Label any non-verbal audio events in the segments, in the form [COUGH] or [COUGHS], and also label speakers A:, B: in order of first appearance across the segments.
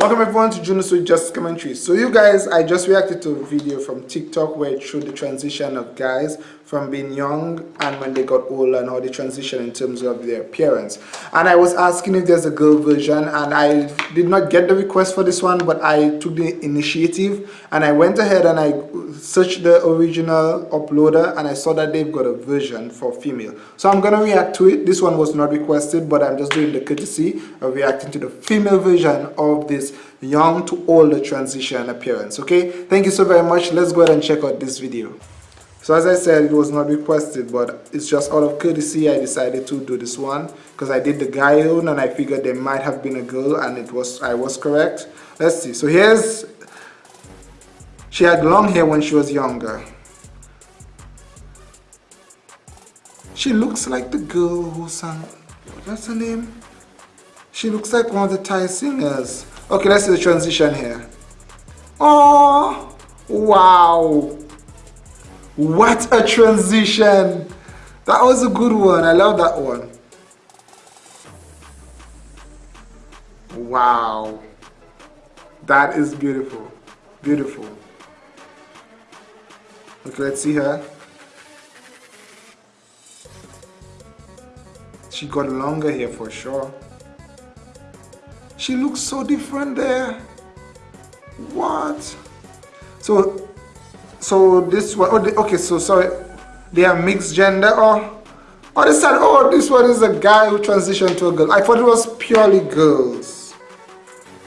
A: Welcome everyone to Juno Sweet Just Commentary. So you guys, I just reacted to a video from TikTok where it showed the transition of guys from being young and when they got older and how they transition in terms of their appearance. And I was asking if there's a girl version and I did not get the request for this one but I took the initiative and I went ahead and I searched the original uploader and I saw that they've got a version for female. So I'm gonna react to it. This one was not requested but I'm just doing the courtesy of reacting to the female version of this young to older transition appearance. Okay, thank you so very much. Let's go ahead and check out this video. So as I said, it was not requested, but it's just out of courtesy I decided to do this one because I did the guy own and I figured there might have been a girl and it was I was correct. Let's see. So here's she had long hair when she was younger. She looks like the girl who sang what's her name? She looks like one of the Thai singers. Okay, let's see the transition here. Oh wow what a transition! That was a good one. I love that one. Wow. That is beautiful. Beautiful. Okay, let's see her. She got longer here for sure. She looks so different there. What? So so this one, oh, okay, so sorry, they are mixed gender or, or they said, oh, this one is a guy who transitioned to a girl. I thought it was purely girls,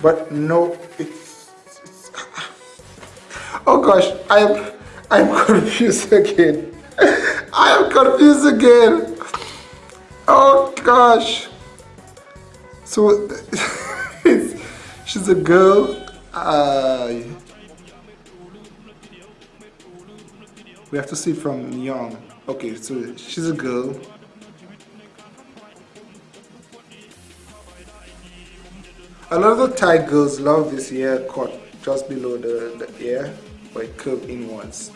A: but no, it's, it's [LAUGHS] oh gosh, I'm, I'm confused again. I am confused again. Oh gosh. So, [LAUGHS] she's a girl. Uh, we have to see from young okay so she's a girl a lot of the Thai girls love this hair cut just below the, the ear but curved inwards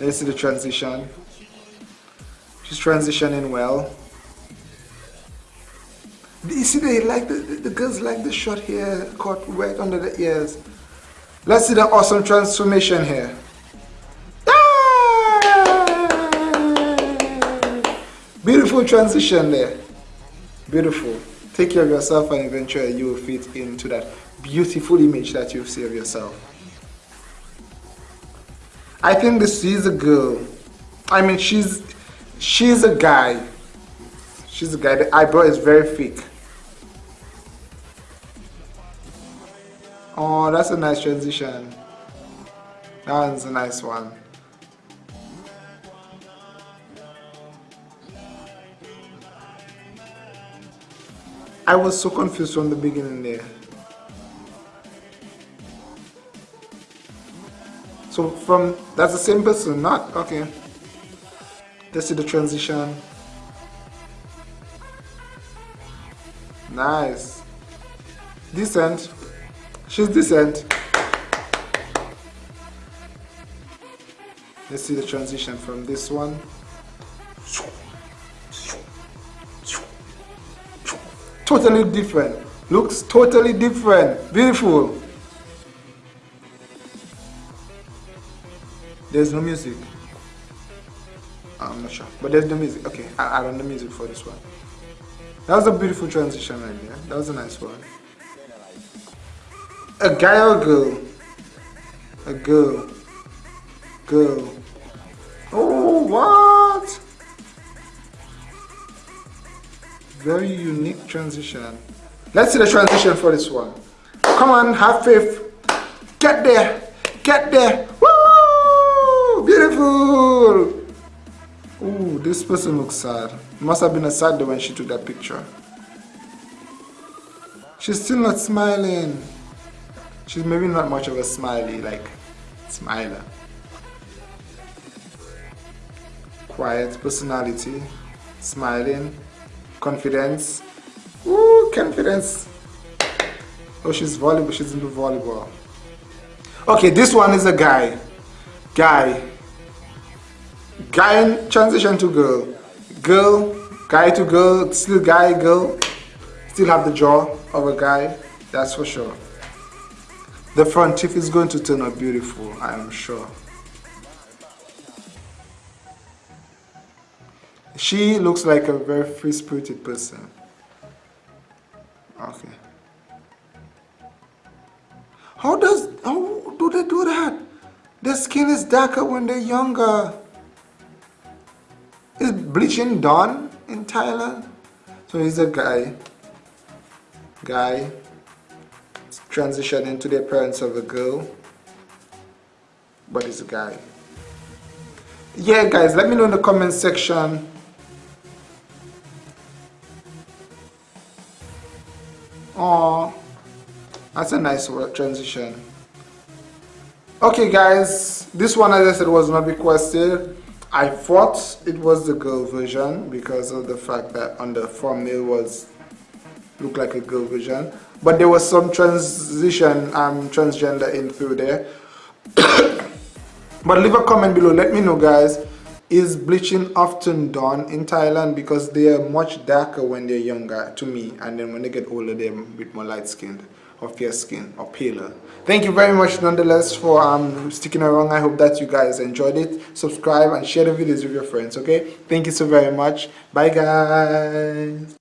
A: let's see the transition she's transitioning well you see they like the, the, the girls like the short hair cut right under the ears let's see the awesome transformation here Ah! Beautiful transition there. Beautiful. Take care of yourself and eventually you will fit into that beautiful image that you see of yourself. I think this is a girl. I mean, she's she's a guy. She's a guy. The eyebrow is very thick. Oh, that's a nice transition. That one's a nice one. I was so confused from the beginning there. So from, that's the same person, not, okay. Let's see the transition. Nice. Decent. She's decent. Let's see the transition from this one. totally different looks totally different beautiful there's no music I'm not sure but there's no music okay I add on the music for this one that was a beautiful transition right there that was a nice one a guy or a girl a girl girl oh what very unique transition. Let's see the transition for this one. Come on, have faith. Get there. Get there. Beautiful. Ooh, this person looks sad. Must have been a sad day when she took that picture. She's still not smiling. She's maybe not much of a smiley, like, smiler. Quiet personality, smiling, confidence. Ooh, confidence. Oh, she's volleyball. She's into volleyball. Okay, this one is a guy. Guy. Guy transition to girl. Girl. Guy to girl. Still guy, girl. still have the jaw of a guy that's for sure the front teeth is going to turn out beautiful I am sure she looks like a very free-spirited person okay how does how do they do that their skin is darker when they're younger is bleaching done in Thailand? So he's a guy. Guy. Transitioning to the appearance of a girl. But he's a guy. Yeah guys let me know in the comment section. Oh that's a nice transition. Okay guys this one as I said was not requested I thought it was the girl version because of the fact that on the thumbnail was looked like a girl version. But there was some transition um transgender in through there. [COUGHS] But leave a comment below. Let me know guys. Is bleaching often done in Thailand? Because they are much darker when they're younger to me. And then when they get older they're a bit more light skinned or fair skin or paler thank you very much nonetheless for um sticking around. I hope that you guys enjoyed it. Subscribe and share the videos with your friends okay? Thank you so very much. Bye guys